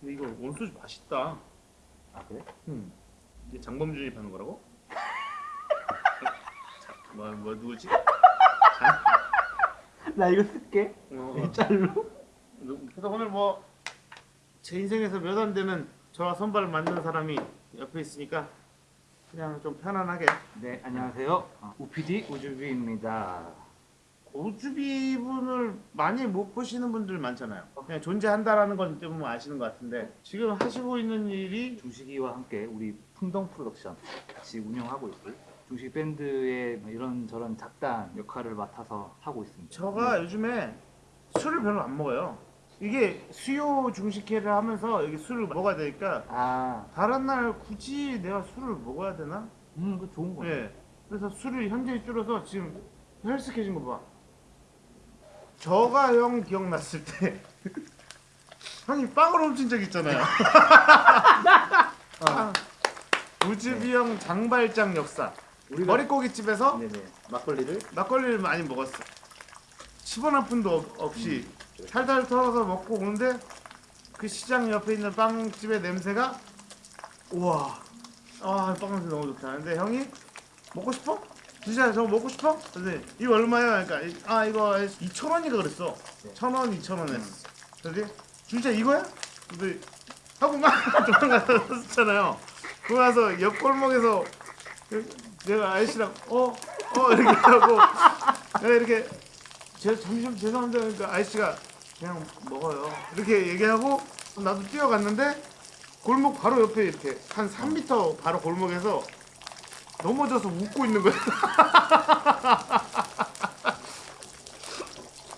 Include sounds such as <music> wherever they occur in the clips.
근데 이거 원소주 맛있다. 아 그래? 음. 이게 장범준이 파는 거라고? 자, <laughs> 뭐, 뭐 누구지? <laughs> 나 이거 쓸게. 어, 일자로. 그래서 오늘 뭐 제 인생에서 몇 안 되는 저와 선발을 만드는 사람이 옆에 있으니까 그냥 좀 편안하게 네 안녕하세요. 어, 우PD 우주비입니다. 우주비 분을 많이 못 보시는 분들 많잖아요. 그냥 존재한다라는 건 때문에 아시는 것 같은데 지금 하시고 있는 일이 중식이와 함께 우리 풍덩 프로덕션 같이 운영하고 있고 중식 밴드의 뭐 이런저런 작단 역할을 맡아서 하고 있습니다. 저가 요즘에 술을 별로 안 먹어요. 이게 수요 중식회를 하면서 여기 술을 먹어야 되니까 아, 다른 날 굳이 내가 술을 먹어야 되나? 음, 그 좋은 거네. 예. 그래서 술을 현저히 줄여서 지금 헬스케진 거 봐. 저가 형 기억났을 때 <laughs> 형이 빵을 훔친 적 있잖아요. 빵. 우즈비 형 장발장 역사. 머릿고기집에서 네네 막걸리를 막걸리를 많이 먹었어. 10원 한 푼도 없- 없이 탈탈 털어서 먹고 오는데 그 시장 옆에 있는 빵집의 냄새가 우와 아 빵 냄새 너무 좋다. 근데 형이 먹고 싶어? 진짜 저거 먹고 싶어? 근데 이거 얼마야? 그러니까 이- 아 이거 2천 원인가 그랬어. 네. 천 원, 2천 원 했어. 그래서 진짜 이거야? 근데 하고 막 도망갔었잖아요. 그러고 나서 옆 골목에서 내가 아저씨랑 어? 어? 이렇게 하고 내가 이렇게 제, 잠시만 죄송한데 그러니까 아저씨가 그냥 먹어요 이렇게 얘기하고 나도 뛰어갔는데 골목 바로 옆에 이렇게 한 3m 바로 골목에서 넘어져서 웃고 있는 거야 <laughs>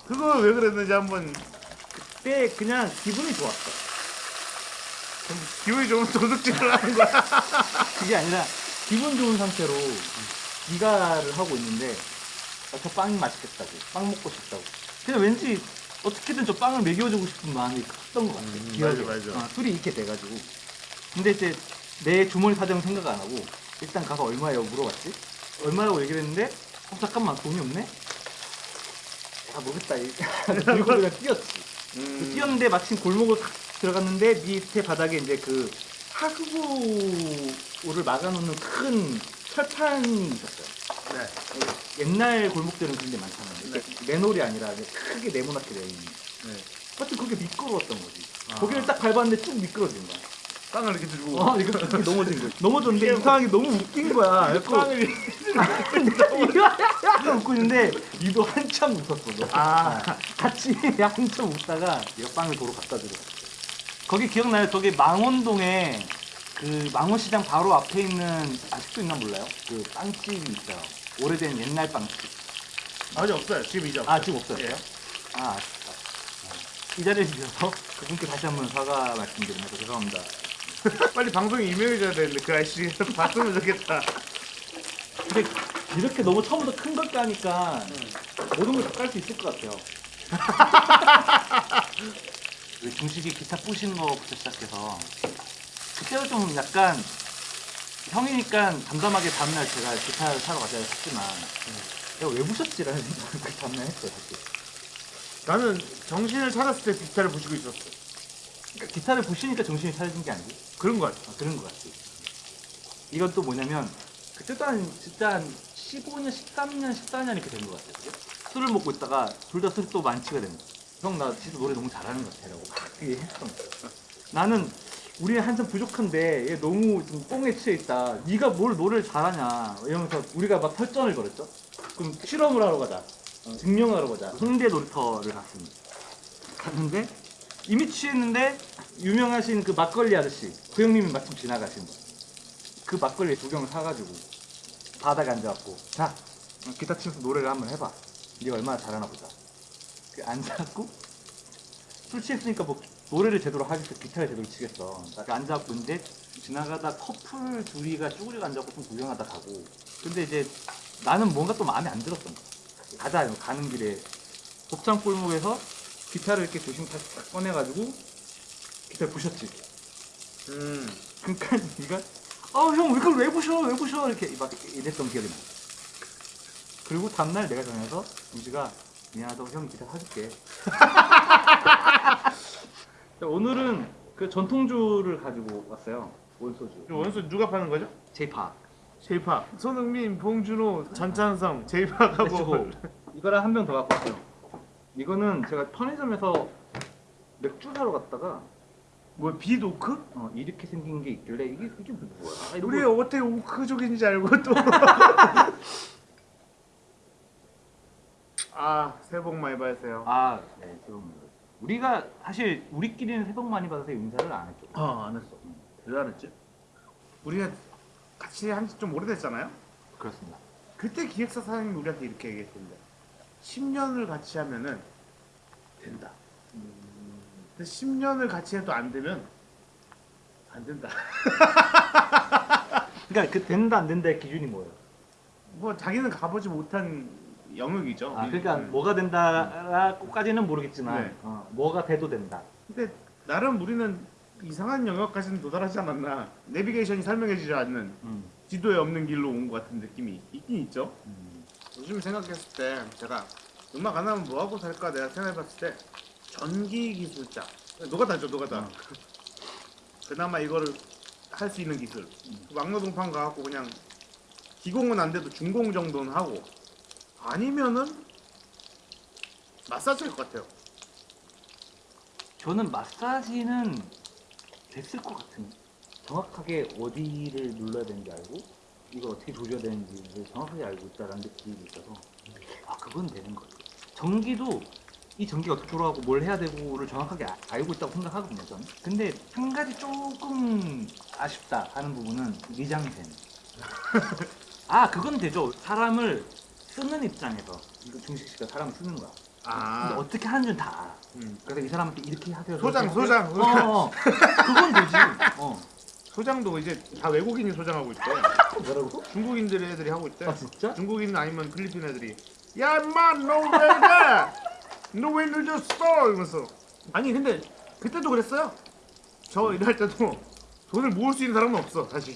그거 왜 그랬는지 한번 그때 그냥 기분이 좋았어. 좀 기분이 좀 도둑질을 하는 거야 <laughs> 그게 아니라 기분 좋은 상태로 기가를 하고 있는데 아, 저 빵이 맛있겠다고 빵 먹고 싶다고 그냥 왠지 어떻게든 저 빵을 먹여주고 싶은 마음이 컸던 것 같아 음. 맞아, 맞아. 어, 술이 이렇게 돼가지고 근데 이제 내 주머니 사정 생각 안 하고 일단 가서 얼마예요 물어봤지 얼마라고 얘기를 했는데 어 잠깐만 돈이 없네 아 모르겠다 그리고 그냥 뛰었지 음, 뛰었는데 마침 골목을 탁 들어갔는데 밑에 바닥에 이제 그 하수구를 막아놓는 큰 철판이 있었어요. 네. 옛날 골목들은 그런 데 많잖아요. 이렇게 맨홀이 아니라 크게 네모나게 되어 있는. 네. 하여튼 그게 미끄러웠던 거지. 아. 거기를 딱 밟았는데 쭉 미끄러진 거야. 빵을 이렇게 들고 어, 이거 이렇게 넘어진 거야. 넘어졌는데 이상하게 너무 웃긴 거야. 빵을 <laughs> 이거 웃고 있는데 니도 한참 웃었어. 너. 아. 같이 <laughs> 한참 웃다가 얘가 빵을 도로 갖다 주고. 거기 기억나요? 저기 망원동에 그 망원시장 바로 앞에 있는 아직도 있나 몰라요? 그 빵집이 있어요. 오래된 옛날 빵집. 아직 없어요 지금 이제 아 지금 없어요? 예. 아 아쉽다. 어. 이 자리에 주셔서 그분께 다시 한번 사과 말씀드립니다. 죄송합니다. <laughs> 빨리 방송이 유명해져야 되는데 그 아저씨 <laughs> 봤으면 좋겠다. 근데 이렇게 너무 처음부터 큰 걸 까니까 모든 걸 다 깔 수 있을 것 같아요. <laughs> 그 중식이 기타 부시는 거부터 시작해서 그때도 좀 약간 형이니까 담담하게 다음날 제가 기타를 사러 가자고 했지만 내가 왜 부셨지 라는 생각을 그 다음날 했어요 사실. 나는 정신을 차렸을 때 기타를 부시고 있었어. 그러니까 기타를 부시니까 정신이 차려진 게 아니고 그런 거 같아. 아, 그런 것 같지. 이건 또 뭐냐면 그때도 한 진짜 한 15년, 13년, 14년 이렇게 된 것 같아요. 그죠? 술을 먹고 있다가 둘 다 술이 또 만취가 된 거야. 형, 나 진짜 노래 너무 잘하는 것 같아라고 그게 했던 거야. 나는 우리 한참 부족한데 얘 너무 좀 뽕에 취해 있다. 네가 뭘 노래를 잘하냐 이러면서 우리가 막 설전을 벌였죠. 그럼 실험을 하러 가자. 어, 증명하러 가자. 홍대 놀이터를 갔습니다. 갔는데 이미 취했는데 유명하신 그 막걸리 아저씨 그 형님이 마침 지나가신 거. 그 막걸리 두 병을 사가지고 바닥에 앉아갖고 자 기타 치면서 노래를 한번 해봐. 네가 얼마나 잘하나 보자. 그 앉아갖고 술 취했으니까 뭐 노래를 제대로 하겠어 기타를 제대로 치겠어. 딱 앉아갖고 이제 지나가다 커플 둘이가 쭈그리고 앉아갖고 좀 구경하다 가고 근데 이제 나는 뭔가 또 마음에 안 들었던 거야. 가자 가는 길에 곱창 골목에서 기타를 이렇게 조심 딱 꺼내가지고 기타를 부셨지. 음. 그러니까 네가 아형 이걸 왜 부셔 왜 부셔 이렇게 막 이랬던 기억이 나. 그리고 다음날 내가 전화해서 우지가 미안하다고 형 기타 사줄게. 자, <laughs> 오늘은 그 전통주를 가지고 왔어요. 원소주. 이 원소 누가 파는 거죠? Jay Park. Jay Park 손흥민, 봉준호, 정찬성, Jay Park하고 let's go. 이거랑 한 병 더 갖고 왔어요. 이거는 제가 편의점에서 맥주 사러 갔다가 뭐 비노크? 어, 이렇게 생긴 게 있길래 이게 이게 뭐야? 아, 이런 우리 거- 어떻게 오크족인지 알고 또. <laughs> 아 새해 복 많이 받으세요. 아, 네, 죄송합니다. 우리가 사실 우리끼리는 새복 많이 받아서 인사를 안 했죠. 아안 했어. 대단했지. 우리가 같이 한 지 좀 오래됐잖아요. 그렇습니다. 그때 기획사 사장님이 우리한테 이렇게 얘기했던데 10년을 같이 하면은 된다. 근데 10년을 같이 해도 안 되면 안 된다. <laughs> 그러니까 그 된다 안 된다의 기준이 뭐예요? 뭐 자기는 가보지 못한 영역이죠. 아, 그러니까 음. 뭐가 된다까지는 모르겠지만 네. 어, 뭐가 돼도 된다. 근데 나름 우리는 이상한 영역까지는 도달하지 않았나. 내비게이션이 설명해주지 않는 음. 지도에 없는 길로 온 것 같은 느낌이 있긴 있죠. 음. 요즘 생각했을 때 제가 음악 안 하면 뭐 하고 살까 내가 생각해봤을 때 전기 기술자 노가다죠 노가다. 어. <laughs> 그나마 이거를 할 수 있는 기술. 그 막노동판 가갖고 그냥 기공은 안 돼도 중공 정도는 하고 아니면은 마사지일 것 같아요. 저는 마사지는 됐을 것 같은. 정확하게 어디를 눌러야 되는지 알고 이걸 어떻게 조져야 되는지를 정확하게 알고 있다는 느낌이 있어서 아 그건 되는 것 같아요. 전기도 이 전기가 어떻게 돌아가고 뭘 해야 되고를 정확하게 아- 알고 있다고 생각하거든요 저는. 근데 한 가지 조금 아쉽다 하는 부분은 미장센. <laughs> 아 그건 되죠. 사람을 쓰는 입장에서 이거 중식 씨가 사람을 쓰는 거야. 근데 아, 어떻게 하는지는 다 알아. 음. 그래서 이 사람한테 이렇게 하세요. 소장, 소장. 소장. 어, 어. 그건 되지. 어. 소장도 이제 다 외국인이 소장하고 있대. 뭐라고? 중국인들 애들이 하고 있대. 아 진짜? 중국인 아니면 필리핀 애들이 야 인마 너왜 가? 너왜 늦었어? 이러면서 아니 근데 그때도 그랬어요 저 일할 때도 돈을 모을 수 있는 사람은 없어 사실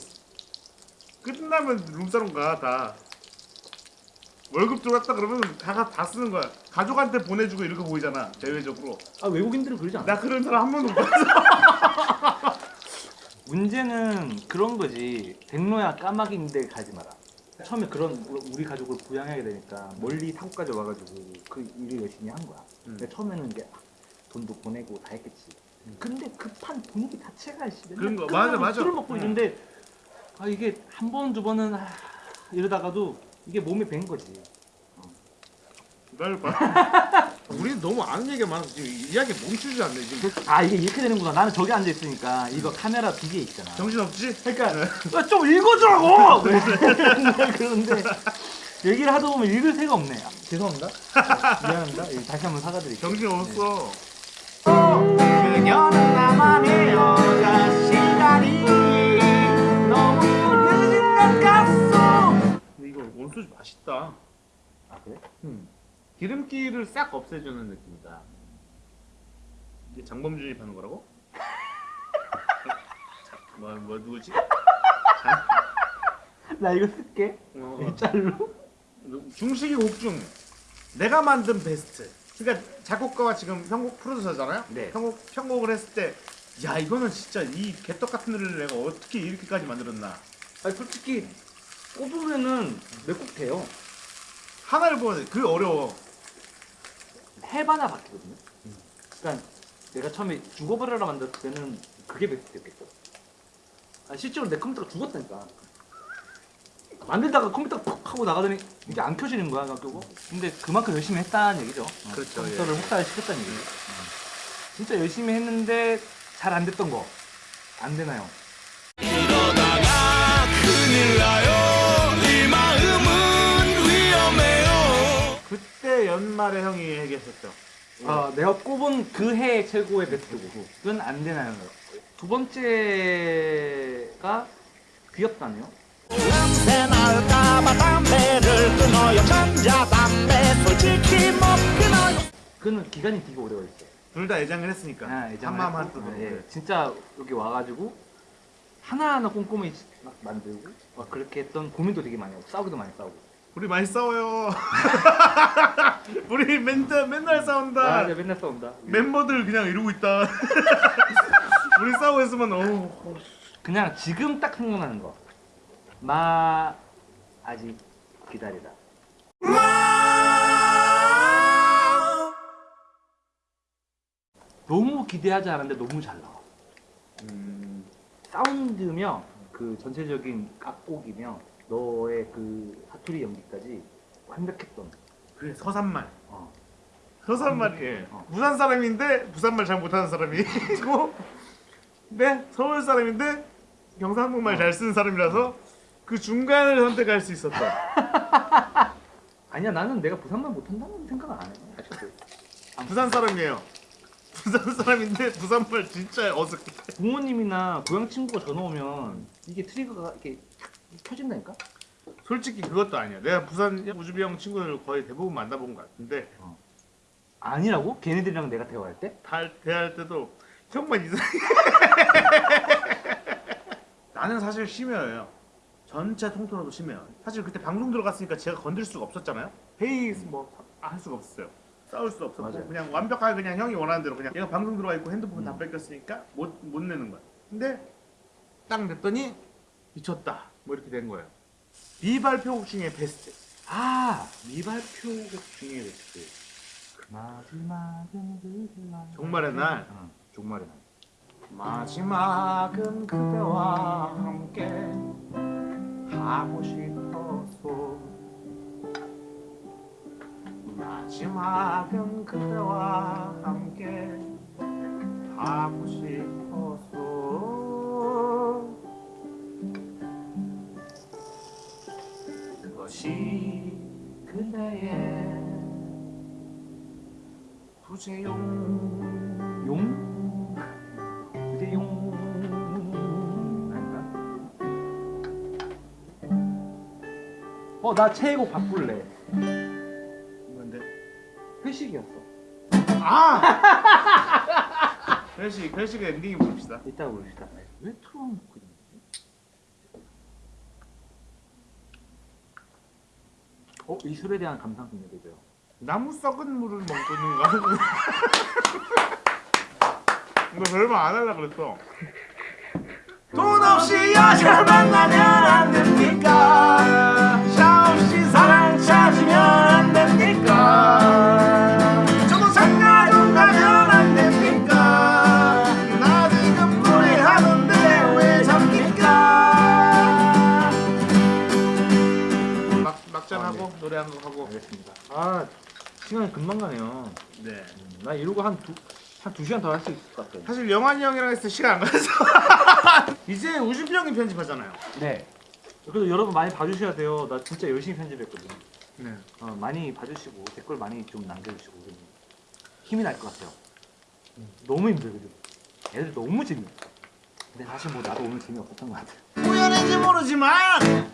끝나면 룸사롱 가 다 월급 들어왔다 그러면 다가 다 쓰는 거야 가족한테 보내주고 이렇게 보이잖아 대외적으로 아 외국인들은 그러지 않아. 나 그런 사람 한 번도 못 봤어 <laughs> 문제는 그런 거지. 백로야 까마귀인데 가지 마라. 처음에 그런 우리 가족을 부양해야 되니까 멀리 타고까지 와가지고 그 일을 열심히 한 거야. 음. 근데 처음에는 이게 돈도 보내고 다 했겠지. 근데 급한 분위기 자체가 씨, 그런 거, 맞아, 맞아. 술을 먹고 응. 이런데 아 이게 한 번 두 번은 아, 이러다가도 이게 몸에 밴 거지. 기다려봐 <laughs> 우리는 너무 아는 얘기가 많아서 지금 이야기 멈추지 않네 지금 아 이게 이렇게 되는구나. 나는 저기 앉아 있으니까 이거 카메라 두개 있잖아. 정신없지? 그러니까 야, 좀 읽어주라고. <laughs> 그런데 얘기를 하다 보면 읽을 새가 없네. 아, 죄송합니다. 아, 미안합니다. 예, 다시 한번 사과드릴게요. 정신없어 그녀는 나만의 여자 시간이 너무 늦은 것 같소. 이거 원소주 맛있다 아 그래? 음. 기름기를 싹 없애주는 느낌이다. 이게 장범준이 파는 거라고? 자, <laughs> 뭐, 뭐 누구지? 나 이거 쓸게. 어, 일자로. 중식이 곡중 내가 만든 베스트. 그러니까 작곡가와 지금 편곡 프로듀서잖아요. 네. 편곡 편곡을 했을 때, 야 이거는 진짜 이 개떡 같은 노래를 내가 어떻게 이렇게까지 만들었나? 아니 솔직히 꼽으면은 몇곡 돼요. 하나를 보면 그 어려워. 해봐나 바뀌거든요. 그러니까 내가 처음에 죽어버려라 만들었을 때는 그게 베스트였겠죠. 아, 실제로 내 컴퓨터가 죽었다니까. 만들다가 컴퓨터가 퍽 하고 나가더니 이게 안 켜지는 거야, 그거. 근데 그만큼 열심히 했다는 얘기죠. 어, 그렇죠, 컴퓨터를 혹사를 시켰다는 얘기죠. 진짜 열심히 했는데 잘 안 됐던 거. 안 되나요? 그때 연말에 형이 얘기했었죠. 아, 내가 꼽은 그 해 최고의 베스트곡. 그건 안 되나요? 두 번째가 귀엽다네요. 냄새 날까봐 담배를 끊어요 전자 담배 솔직히 못 끊어요 그는 기간이 되게 오래 걸렸어요. 둘 다 애장을 했으니까. 아, 애장을 한마음 했고, 한뜻으로. 예, 진짜 여기 와가지고 하나하나 꼼꼼히 막 만들고 막 그렇게 했던 고민도 되게 많이 하고 싸우기도 많이 싸우고 우리 많이 싸워요. <laughs> 우리 맨날 맨날 싸운다. 아, 네, 맨날 싸운다 멤버들 그냥 이러고 있다. <laughs> 우리 싸우고 있으면 어우 그냥 지금 딱 생각나는 거. 마 아직 기다리다. 너무 기대하지 않았는데 너무 잘 나와. 음, 사운드며 그 전체적인 악곡이며 너의 그 사투리 연기까지 완벽했던. 그래 서산말 어. 서산말이 예. 어. 부산 사람인데 부산말 잘 못하는 사람이 있고 <laughs> 네 서울 사람인데 경상북말 어. 잘 쓰는 사람이라서 그 중간을 선택할 수 있었던 <laughs> 아니야 나는 내가 부산말 못한다는 생각 안 해. 아직도. 부산 사람이에요 부산 사람인데 부산말 진짜 어색해 부모님이나 고향 친구가 전화 오면 이게 트리거가 이렇게 탁 켜진다니까? 솔직히 그것도 아니야. 내가 부산 우주비 형 친구들 거의 대부분 만나본 것 같은데. 아니라고? 걔네들이랑 내가 대화할 때? 다 대할 때도 형만 이상해. <laughs> 나는 사실 심해요. 전체 통틀어도 심해요. 사실 그때 방송 들어갔으니까 제가 건들 수가 없었잖아요. 회의 뭐할 수가 없었어요. 싸울 수 없었고 맞아요. 그냥 완벽하게 그냥 형이 원하는 대로 그냥 얘가 방송 들어가 있고 핸드폰 다 음. 뺏겼으니까 못, 못 내는 거야. 근데 딱 냈더니 미쳤다 뭐 이렇게 된 거예요. 미발표곡 중에 베스트. 아 미발표곡 중에 베스트. 마지막은 그대와 종말의 날. 응, 종말의 날. 마지막은 그대와 함께 하고 싶어서. 마지막은 그대와 함께 용? 용 아닌가? 어나 최애곡 바꿀래 뭔데? 회식이었어 아! <laughs> 회식, 회식 엔딩이 봅시다. 이따 부릅시다 왜 틀어놓고 이러지? 어? 이 술에 대한 감상 좀 해보세요 나무 썩은 물을 거 이거 별말 <laughs> 안 하려고 그랬어. 돈 없이 여자를 만 시간이 금방 가네요 네. 음, 나 이러고 한 두, 한 두 시간 더 할 수 있을 것 같아요 사실 영환이 형이랑 했을 때 시간 안 가서 <laughs> 이제 우주비 형이 편집하잖아요. 네 그래도 여러분 많이 봐주셔야 돼요 나 진짜 열심히 편집했거든요 네. 어, 많이 봐주시고 댓글 많이 좀 남겨주시고 힘이 날 것 같아요. 너무 힘들거든. 애들 너무 재미없어. 근데 사실 뭐 나도 오늘 재미없었던 것 같아요. 우연인지 모르지만